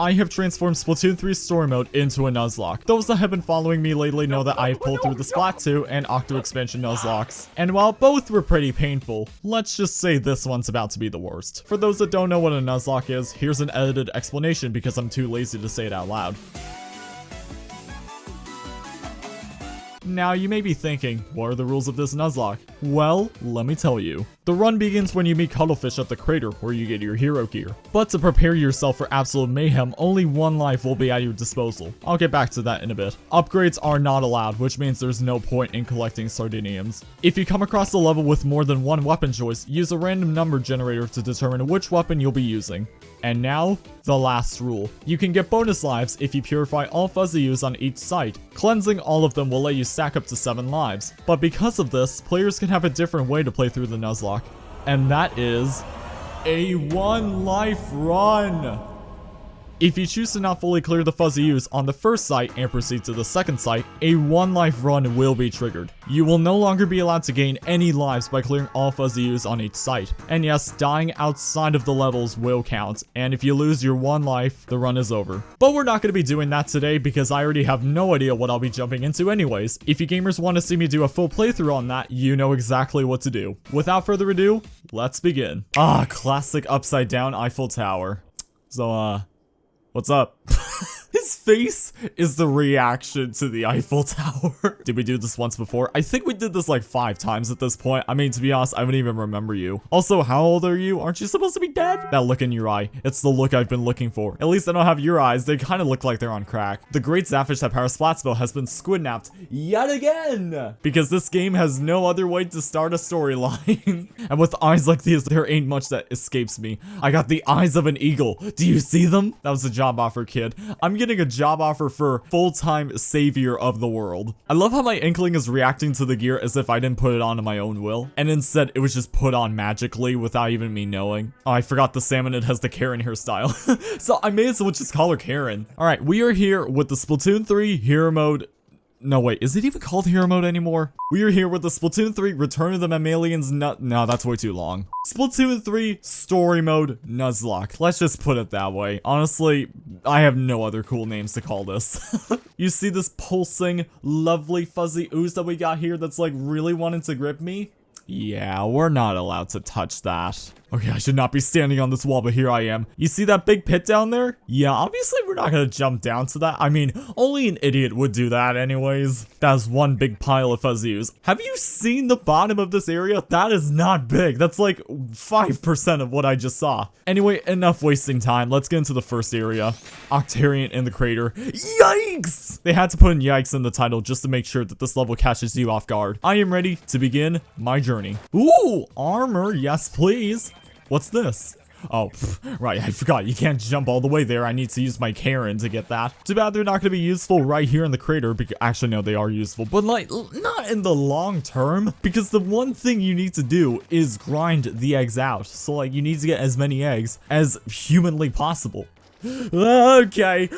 I have transformed Splatoon 3 story mode into a Nuzlocke. Those that have been following me lately know that I have pulled through the Splat 2 and Octo expansion Nuzlockes. And while both were pretty painful, let's just say this one's about to be the worst. For those that don't know what a Nuzlocke is, here's an edited explanation because I'm too lazy to say it out loud. Now, you may be thinking, what are the rules of this Nuzlocke? Well, let me tell you. The run begins when you meet Cuttlefish at the crater, where you get your hero gear. But to prepare yourself for absolute mayhem, only one life will be at your disposal. I'll get back to that in a bit. Upgrades are not allowed, which means there's no point in collecting Sardiniums. If you come across a level with more than one weapon choice, use a random number generator to determine which weapon you'll be using. And now, the last rule. You can get bonus lives if you purify all fuzzy Ooze on each site. Cleansing all of them will let you stack up to 7 lives. But because of this, players can have a different way to play through the Nuzlocke. And that is... A one life run! If you choose to not fully clear the fuzzy Ooze on the first site and proceed to the second site, a one life run will be triggered. You will no longer be allowed to gain any lives by clearing all fuzzy Ooze on each site. And yes, dying outside of the levels will count, and if you lose your one life, the run is over. But we're not going to be doing that today because I already have no idea what I'll be jumping into anyways. If you gamers want to see me do a full playthrough on that, you know exactly what to do. Without further ado, let's begin. Ah, classic upside down Eiffel Tower. So, uh, What's up? His face is the reaction to the Eiffel Tower. did we do this once before? I think we did this like five times at this point. I mean, to be honest, I don't even remember you. Also, how old are you? Aren't you supposed to be dead? That look in your eye. It's the look I've been looking for. At least I don't have your eyes. They kind of look like they're on crack. The great Zapfish that powers Splatsville has been squidnapped yet again. Because this game has no other way to start a storyline. and with eyes like these, there ain't much that escapes me. I got the eyes of an eagle. Do you see them? That was a job offer, kid. I'm getting a job offer for full-time savior of the world. I love how my Inkling is reacting to the gear as if I didn't put it on of my own will, and instead it was just put on magically without even me knowing. Oh, I forgot the salmon it has the Karen hairstyle. so I may as well just call her Karen. Alright, we are here with the Splatoon 3 Hero Mode no, wait, is it even called Hero Mode anymore? We are here with the Splatoon 3 Return of the Mammalians Nut- No, that's way too long. Splatoon 3 Story Mode Nuzlocke. Let's just put it that way. Honestly, I have no other cool names to call this. you see this pulsing, lovely fuzzy ooze that we got here that's like really wanting to grip me? Yeah, we're not allowed to touch that. Okay, I should not be standing on this wall, but here I am. You see that big pit down there? Yeah, obviously we're not gonna jump down to that. I mean, only an idiot would do that anyways. That's one big pile of fuzzies. Have you seen the bottom of this area? That is not big. That's like 5% of what I just saw. Anyway, enough wasting time. Let's get into the first area. Octarian in the crater. Yikes! They had to put in yikes in the title just to make sure that this level catches you off guard. I am ready to begin my journey. Ooh, armor. Yes, please. What's this? Oh, pff, right, I forgot. You can't jump all the way there. I need to use my Karen to get that. Too bad they're not going to be useful right here in the crater. Because Actually, no, they are useful. But, like, not in the long term. Because the one thing you need to do is grind the eggs out. So, like, you need to get as many eggs as humanly possible. Okay.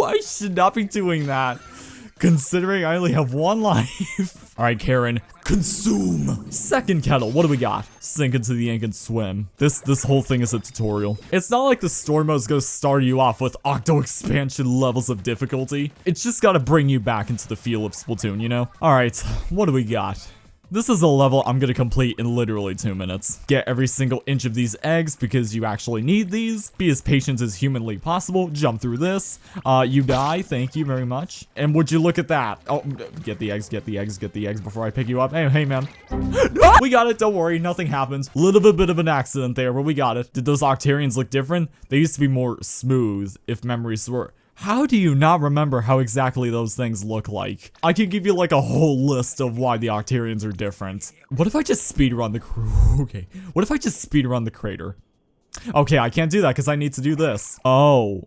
I should not be doing that. Considering I only have one life. Alright, Karen, consume. Second kettle, what do we got? Sink into the ink and swim. This this whole thing is a tutorial. It's not like the story mode's gonna start you off with octo expansion levels of difficulty. It's just gotta bring you back into the feel of Splatoon, you know? Alright, what do we got? This is a level I'm gonna complete in literally two minutes. Get every single inch of these eggs because you actually need these. Be as patient as humanly possible. Jump through this. Uh, you die. Thank you very much. And would you look at that? Oh, get the eggs, get the eggs, get the eggs before I pick you up. Hey, hey, man. we got it. Don't worry. Nothing happens. Little bit, bit of an accident there, but we got it. Did those Octarians look different? They used to be more smooth, if memory serves. How do you not remember how exactly those things look like? I can give you like a whole list of why the Octarians are different. What if I just speedrun the Okay. What if I just speedrun the crater? Okay, I can't do that because I need to do this. Oh.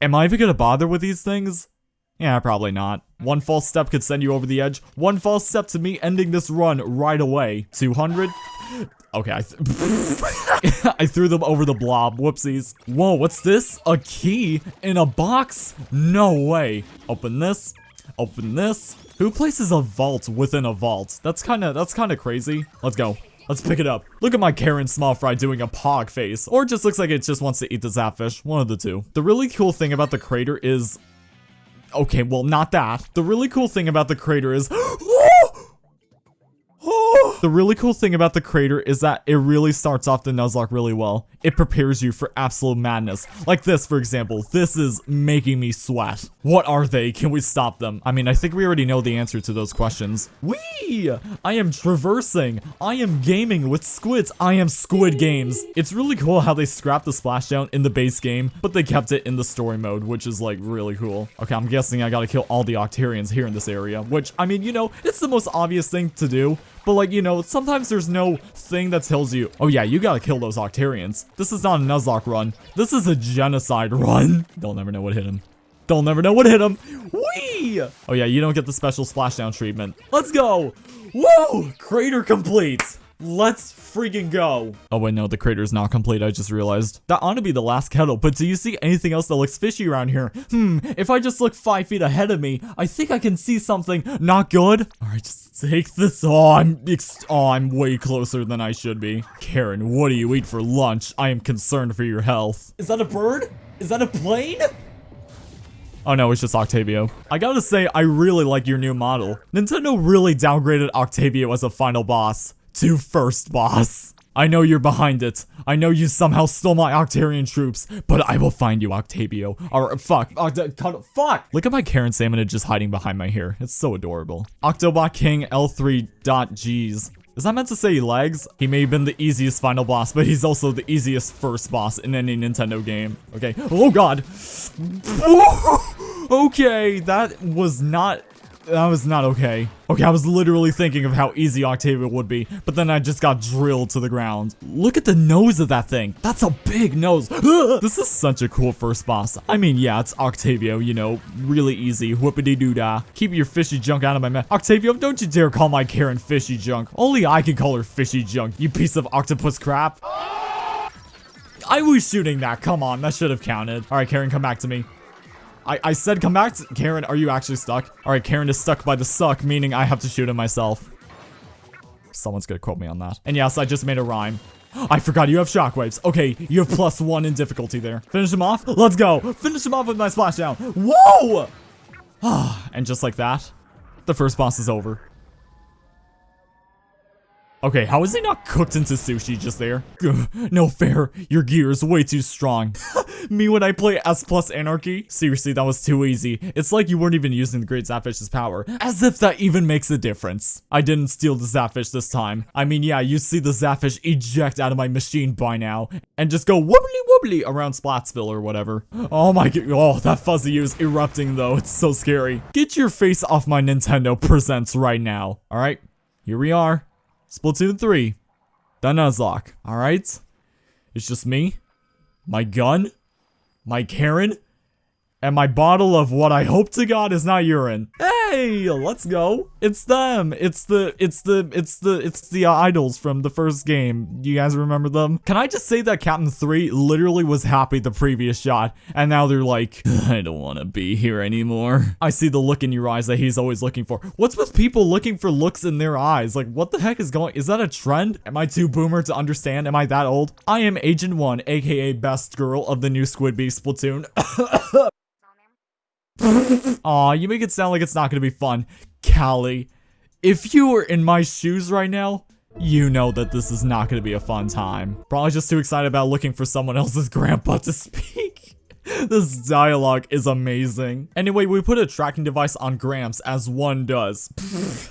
Am I even gonna bother with these things? Yeah, probably not. One false step could send you over the edge. One false step to me ending this run right away. 200? Okay, I, th I threw them over the blob. Whoopsies. Whoa, what's this? A key in a box? No way. Open this. Open this. Who places a vault within a vault? That's kind of that's kind of crazy. Let's go. Let's pick it up. Look at my Karen small fry doing a pog face. Or it just looks like it just wants to eat the zapfish. One of the two. The really cool thing about the crater is... Okay, well, not that. The really cool thing about the crater is... The really cool thing about the crater is that it really starts off the Nuzlocke really well. It prepares you for absolute madness. Like this, for example. This is making me sweat. What are they? Can we stop them? I mean, I think we already know the answer to those questions. Wee! I am traversing. I am gaming with squids. I am Squid Games. It's really cool how they scrapped the splashdown in the base game, but they kept it in the story mode, which is like really cool. Okay, I'm guessing I gotta kill all the Octarians here in this area, which, I mean, you know, it's the most obvious thing to do, but like, you know, sometimes there's no thing that tells you, oh yeah, you gotta kill those Octarians. This is not a Nuzlocke run. This is a genocide run. They'll never know what hit him. They'll never know what hit him. Whee! Oh yeah, you don't get the special splashdown treatment. Let's go. Whoa! Crater complete. Let's freaking go. Oh wait, no, the crater is not complete, I just realized. That ought to be the last kettle, but do you see anything else that looks fishy around here? Hmm, if I just look five feet ahead of me, I think I can see something not good. All right, just take this. Oh, I'm, oh, I'm way closer than I should be. Karen, what do you eat for lunch? I am concerned for your health. Is that a bird? Is that a plane? Oh no, it's just Octavio. I gotta say, I really like your new model. Nintendo really downgraded Octavio as a final boss to first boss. I know you're behind it. I know you somehow stole my Octarian troops, but I will find you, Octavio. Or, fuck. Oct fuck! Look at my Karen Salmon just hiding behind my hair. It's so adorable. Octobot King L3.Gs. Is that meant to say legs? He may have been the easiest final boss, but he's also the easiest first boss in any Nintendo game. Okay. Oh god. okay, that was not that was not okay. Okay, I was literally thinking of how easy Octavio would be, but then I just got drilled to the ground. Look at the nose of that thing. That's a big nose. this is such a cool first boss. I mean, yeah, it's Octavio, you know, really easy. Whoopity-doo-dah. Keep your fishy junk out of my mouth. Octavio, don't you dare call my Karen fishy junk. Only I can call her fishy junk, you piece of octopus crap. I was shooting that. Come on, that should have counted. All right, Karen, come back to me. I, I said come back to- Karen, are you actually stuck? Alright, Karen is stuck by the suck, meaning I have to shoot him myself. Someone's gonna quote me on that. And yes, I just made a rhyme. I forgot you have shockwaves. Okay, you have plus one in difficulty there. Finish him off? Let's go. Finish him off with my splashdown. Whoa! and just like that, the first boss is over. Okay, how is he not cooked into sushi just there? no fair, your gear is way too strong. Me when I play S plus Anarchy? Seriously, that was too easy. It's like you weren't even using the Great Zapfish's power. As if that even makes a difference. I didn't steal the Zapfish this time. I mean, yeah, you see the Zapfish eject out of my machine by now, and just go wobbly wobbly around Splatsville or whatever. Oh my god, oh, that fuzzy is erupting though, it's so scary. Get your face off my Nintendo presents right now, alright? Here we are. Splatoon 3. The Nuzlocke, alright? It's just me, my gun, my Karen, and my bottle of what I hope to God is not urine. Hey, let's go. It's them. It's the, it's the, it's the, it's the uh, idols from the first game. You guys remember them? Can I just say that Captain 3 literally was happy the previous shot, and now they're like, I don't want to be here anymore. I see the look in your eyes that he's always looking for. What's with people looking for looks in their eyes? Like, what the heck is going, is that a trend? Am I too boomer to understand? Am I that old? I am Agent 1, aka best girl of the new Squidbeak Splatoon. Aw, you make it sound like it's not gonna be fun. Callie, if you were in my shoes right now, you know that this is not gonna be a fun time. Probably just too excited about looking for someone else's grandpa to speak. this dialogue is amazing. Anyway, we put a tracking device on Gramps, as one does.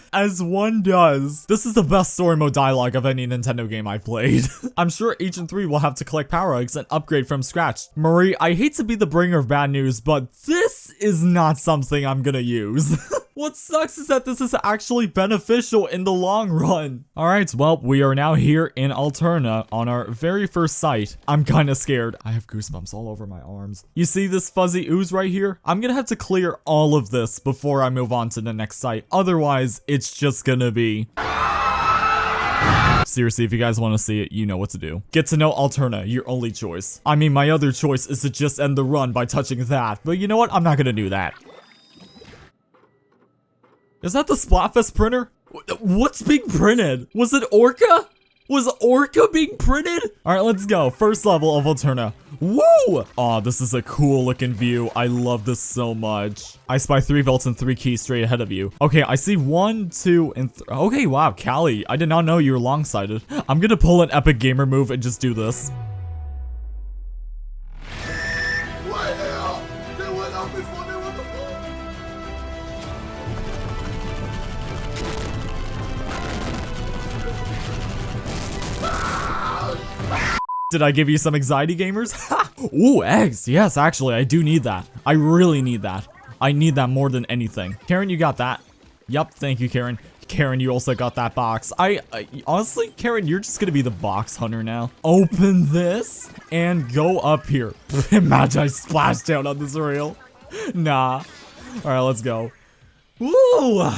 as one does. This is the best story mode dialogue of any Nintendo game I've played. I'm sure Agent 3 will have to collect power eggs and upgrade from scratch. Marie, I hate to be the bringer of bad news, but this is not something I'm gonna use. What sucks is that this is actually beneficial in the long run. Alright, well, we are now here in Alterna on our very first site. I'm kinda scared. I have goosebumps all over my arms. You see this fuzzy ooze right here? I'm gonna have to clear all of this before I move on to the next site. Otherwise, it's just gonna be... Seriously, if you guys want to see it, you know what to do. Get to know Alterna, your only choice. I mean, my other choice is to just end the run by touching that, but you know what? I'm not gonna do that. Is that the Splatfest printer? What's being printed? Was it Orca? Was Orca being printed? All right, let's go. First level of Alterna. Woo! Aw, oh, this is a cool looking view. I love this so much. I spy three vaults and three keys straight ahead of you. Okay, I see one, two, and Okay, wow, Callie. I did not know you were long-sighted. I'm gonna pull an epic gamer move and just do this. Did I give you some anxiety gamers? Ooh, eggs. Yes, actually, I do need that. I really need that. I need that more than anything. Karen, you got that. Yep, thank you, Karen. Karen, you also got that box. I, I, honestly, Karen, you're just gonna be the box hunter now. Open this and go up here. Imagine I splashed down on this rail. Nah. All right, let's go. Woo!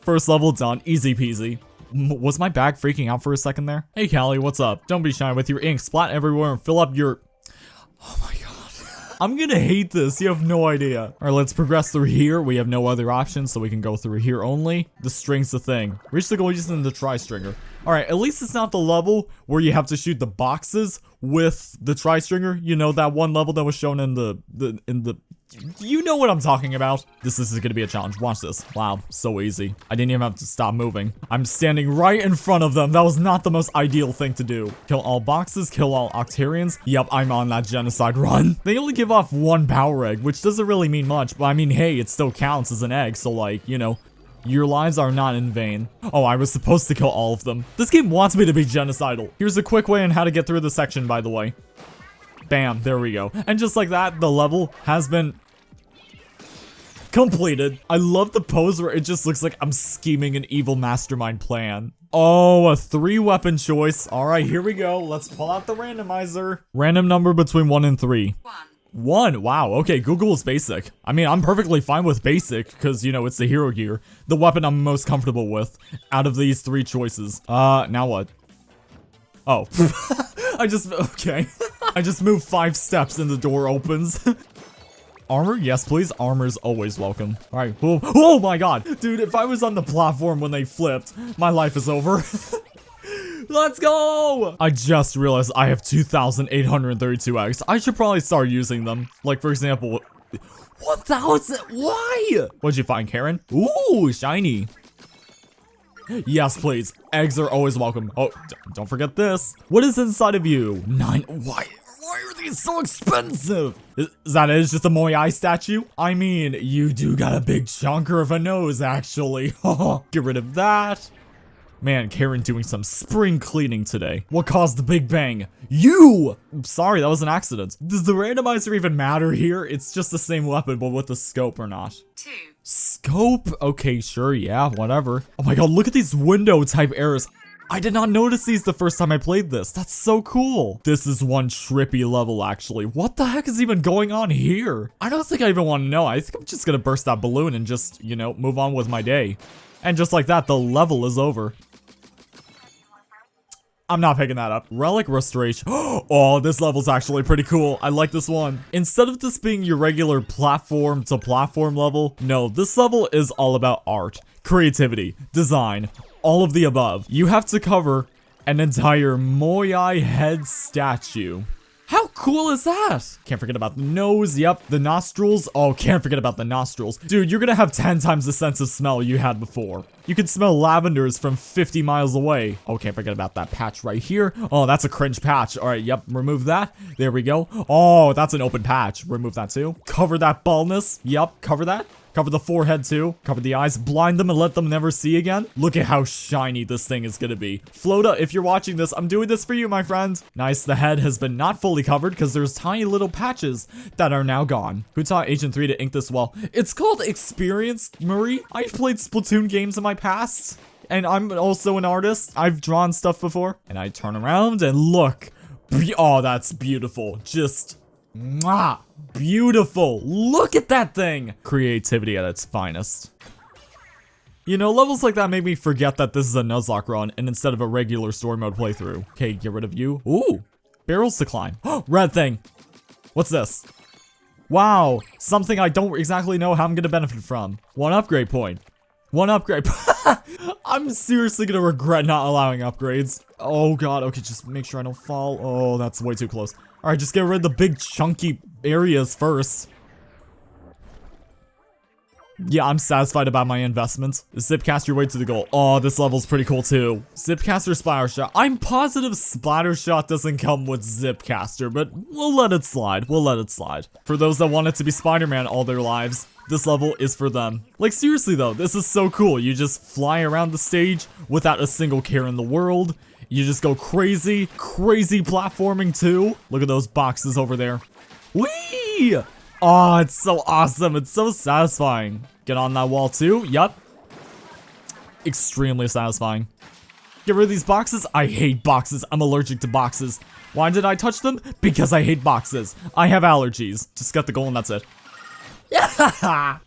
First level done, easy peasy. Was my bag freaking out for a second there? Hey Callie, what's up? Don't be shy with your ink. Splat everywhere and fill up your... Oh my god. I'm gonna hate this. You have no idea. Alright, let's progress through here. We have no other options, so we can go through here only. The string's the thing. Reach the goal using the tri-stringer. Alright, at least it's not the level where you have to shoot the boxes with the tri-stringer. You know, that one level that was shown in the, the in the you know what I'm talking about. This, this is gonna be a challenge. Watch this. Wow, so easy. I didn't even have to stop moving. I'm standing right in front of them. That was not the most ideal thing to do. Kill all boxes, kill all Octarians. Yep, I'm on that genocide run. They only give off one power egg, which doesn't really mean much, but I mean, hey, it still counts as an egg, so like, you know, your lives are not in vain. Oh, I was supposed to kill all of them. This game wants me to be genocidal. Here's a quick way on how to get through the section, by the way. Bam, there we go. And just like that, the level has been completed. I love the pose where it just looks like I'm scheming an evil mastermind plan. Oh, a three weapon choice. All right, here we go. Let's pull out the randomizer. Random number between one and three. One. One, wow, okay, Google is basic. I mean, I'm perfectly fine with basic, because, you know, it's the hero gear. The weapon I'm most comfortable with, out of these three choices. Uh, now what? Oh. I just, okay. I just moved five steps and the door opens. Armor? Yes, please. Armor's always welcome. All right. Oh, oh my god. Dude, if I was on the platform when they flipped, my life is over. Let's go! I just realized I have 2,832 eggs. I should probably start using them. Like, for example, 1,000? Why? What'd you find, Karen? Ooh, shiny. Yes, please. Eggs are always welcome. Oh, don't forget this. What is inside of you? Nine. Why? Why are these so expensive? Is, is that it? It's just a Moyai statue? I mean, you do got a big chunker of a nose, actually. Get rid of that. Man, Karen doing some spring cleaning today. What caused the Big Bang? You! Sorry, that was an accident. Does the randomizer even matter here? It's just the same weapon, but with the scope or not. Two. Scope? Okay, sure, yeah, whatever. Oh my god, look at these window type errors. I did not notice these the first time I played this. That's so cool. This is one trippy level, actually. What the heck is even going on here? I don't think I even want to know. I think I'm just gonna burst that balloon and just, you know, move on with my day. And just like that, the level is over. I'm not picking that up. Relic Restoration. Oh, this level's actually pretty cool. I like this one. Instead of this being your regular platform to platform level, no, this level is all about art, creativity, design, all of the above. You have to cover an entire Moyai head statue. Cool is that? Can't forget about the nose, yep, the nostrils. Oh, can't forget about the nostrils. Dude, you're gonna have 10 times the sense of smell you had before. You can smell lavenders from 50 miles away. Oh, can't forget about that patch right here. Oh, that's a cringe patch. All right, yep, remove that. There we go. Oh, that's an open patch. Remove that too. Cover that baldness. Yep, cover that. Cover the forehead too. Cover the eyes. Blind them and let them never see again. Look at how shiny this thing is gonna be. Flota, if you're watching this, I'm doing this for you, my friend. Nice, the head has been not fully covered because there's tiny little patches that are now gone. Who taught Agent 3 to ink this well? It's called Experience, Marie. I've played Splatoon games in my past. And I'm also an artist. I've drawn stuff before. And I turn around and look. Oh, that's beautiful. Just Mwah! Beautiful! Look at that thing! Creativity at its finest. You know, levels like that make me forget that this is a Nuzlocke run, and instead of a regular story mode playthrough. Okay, get rid of you. Ooh! Barrels to climb. Red thing! What's this? Wow! Something I don't exactly know how I'm gonna benefit from. One upgrade point. One upgrade I'm seriously gonna regret not allowing upgrades. Oh god, okay, just make sure I don't fall. Oh, that's way too close. Alright, just get rid of the big chunky areas first. Yeah, I'm satisfied about my investments. Zipcast your way to the goal. Oh, this level's pretty cool too. Zipcaster Splatter Shot. I'm positive Splatter Shot doesn't come with Zipcaster, but we'll let it slide. We'll let it slide. For those that want it to be Spider-Man all their lives, this level is for them. Like seriously though, this is so cool. You just fly around the stage without a single care in the world. You just go crazy, crazy platforming too. Look at those boxes over there. Whee! Oh, it's so awesome. It's so satisfying. Get on that wall too. Yup. Extremely satisfying. Get rid of these boxes. I hate boxes. I'm allergic to boxes. Why did I touch them? Because I hate boxes. I have allergies. Just get the goal and that's it. Yeah!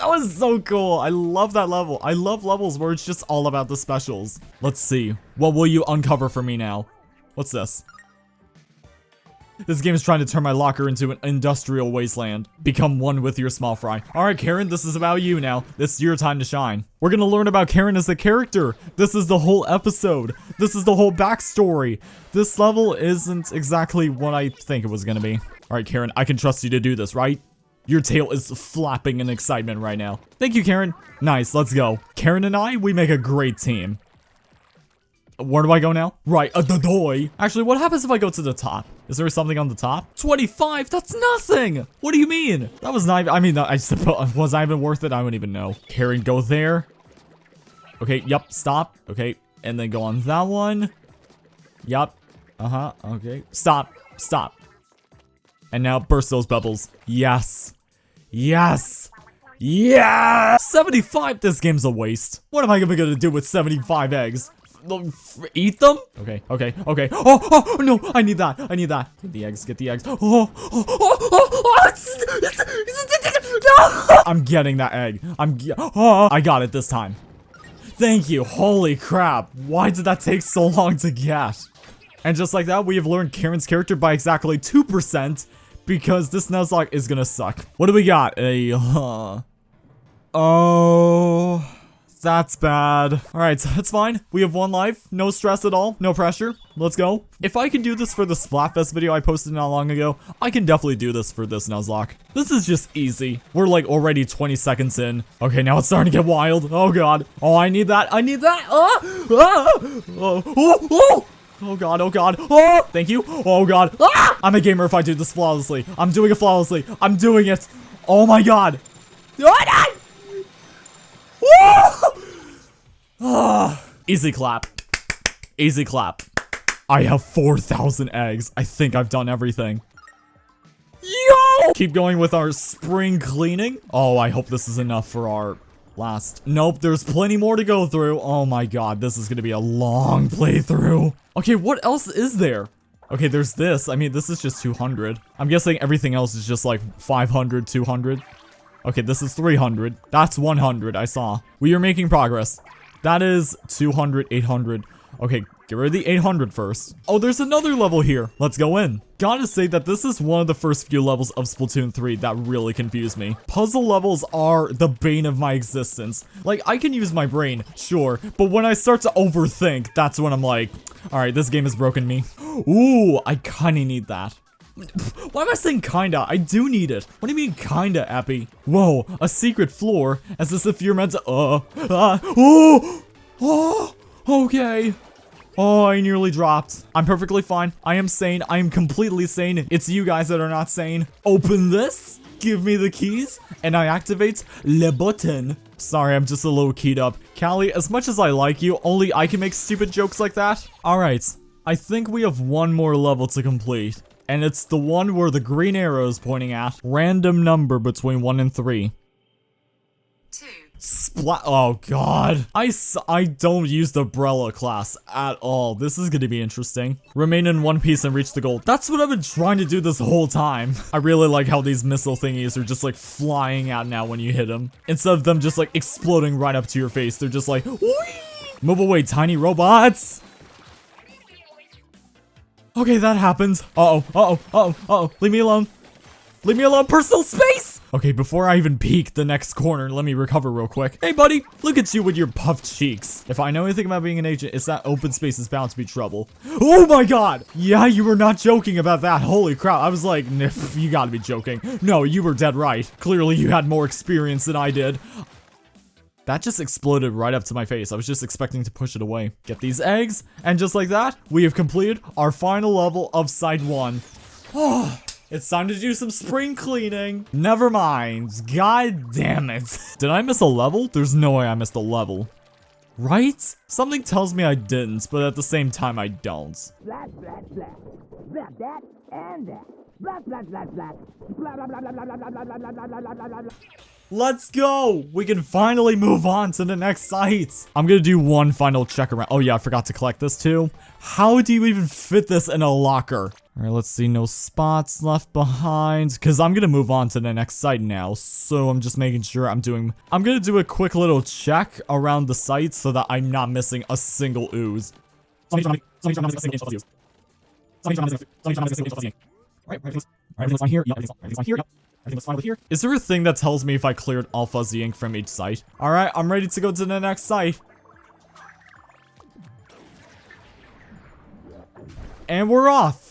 That was so cool. I love that level. I love levels where it's just all about the specials. Let's see. What will you uncover for me now? What's this? This game is trying to turn my locker into an industrial wasteland. Become one with your small fry. Alright, Karen, this is about you now. This is your time to shine. We're gonna learn about Karen as a character. This is the whole episode. This is the whole backstory. This level isn't exactly what I think it was gonna be. Alright, Karen, I can trust you to do this, right? Your tail is flapping in excitement right now. Thank you, Karen. Nice, let's go. Karen and I, we make a great team. Where do I go now? Right, uh, the doy. Actually, what happens if I go to the top? Is there something on the top? 25? That's nothing! What do you mean? That was not I mean, I suppose, was I even worth it? I don't even know. Karen, go there. Okay, yep, stop. Okay, and then go on that one. Yep. Uh-huh, okay. Stop, stop. And now burst those bubbles. Yes. Yes. Yeah! 75? This game's a waste. What am I gonna do with 75 eggs? eat them? Okay, okay, okay. Oh, oh, oh, no, I need that. I need that. Get the eggs, get the eggs. Oh, oh, oh, oh, oh. No! I'm getting that egg. I'm, oh, I got it this time. Thank you. Holy crap. Why did that take so long to get? And just like that, we have learned Karen's character by exactly 2% because this Nuzlocke is gonna suck. What do we got? A, uh, oh... That's bad. Alright, that's fine. We have one life. No stress at all. No pressure. Let's go. If I can do this for the Splatfest video I posted not long ago, I can definitely do this for this Nuzlocke. This is just easy. We're like already 20 seconds in. Okay, now it's starting to get wild. Oh god. Oh, I need that. I need that. Ah! Ah! Oh, oh, oh! Oh god, oh god. Oh, thank you. Oh god. Ah! I'm a gamer if I do this flawlessly. I'm doing it flawlessly. I'm doing it. Oh my god. Oh, Ah, easy clap. Easy clap. I have 4,000 eggs. I think I've done everything. Yo! Keep going with our spring cleaning. Oh, I hope this is enough for our last. Nope, there's plenty more to go through. Oh my god, this is gonna be a long playthrough. Okay, what else is there? Okay, there's this. I mean, this is just 200. I'm guessing everything else is just like 500, 200. Okay, this is 300. That's 100, I saw. We are making progress. That is 200, 800. Okay, get rid of the 800 first. Oh, there's another level here. Let's go in. Gotta say that this is one of the first few levels of Splatoon 3 that really confused me. Puzzle levels are the bane of my existence. Like, I can use my brain, sure, but when I start to overthink, that's when I'm like, alright, this game has broken me. Ooh, I kinda need that. Why am I saying kinda? I do need it. What do you mean kinda, Appy? Whoa, a secret floor? As if you're meant to- uh, uh, oh, oh, okay. Oh, I nearly dropped. I'm perfectly fine. I am sane. I am completely sane. It's you guys that are not sane. Open this. Give me the keys. And I activate le button. Sorry, I'm just a little keyed up. Callie, as much as I like you, only I can make stupid jokes like that. Alright, I think we have one more level to complete and it's the one where the green arrow is pointing at. Random number between 1 and 3. Two. Splat- oh god. I, I don't use the Brella class at all. This is gonna be interesting. Remain in one piece and reach the goal. That's what I've been trying to do this whole time. I really like how these missile thingies are just like flying out now when you hit them. Instead of them just like exploding right up to your face, they're just like, Whee! Move away, tiny robots! Okay, that happens. Uh-oh, uh-oh, uh-oh, uh-oh. Leave me alone. Leave me alone. Personal space! Okay, before I even peek the next corner, let me recover real quick. Hey, buddy, look at you with your puffed cheeks. If I know anything about being an agent, it's that open space is bound to be trouble. Oh my god! Yeah, you were not joking about that. Holy crap. I was like, nif, you gotta be joking. No, you were dead right. Clearly, you had more experience than I did. That just exploded right up to my face. I was just expecting to push it away. Get these eggs, and just like that, we have completed our final level of Side 1. Oh, it's time to do some spring cleaning. Never mind. God damn it. Did I miss a level? There's no way I missed a level. Right? Something tells me I didn't, but at the same time I don't. Blah, blah, blah. Blah, that, and that. Blah, blah, blah, blah. Blah, blah, blah, blah, blah, blah, blah, blah, blah, blah, blah, blah, blah. Let's go! We can finally move on to the next site. I'm gonna do one final check around. Oh yeah, I forgot to collect this too. How do you even fit this in a locker? All right, let's see. No spots left behind. Because I'm going to move on to the next site now. So I'm just making sure I'm doing... I'm going to do a quick little check around the site so that I'm not missing a single ooze. Is there a thing that tells me if I cleared all fuzzy ink from each site? Alright, I'm ready to go to the next site. And we're off!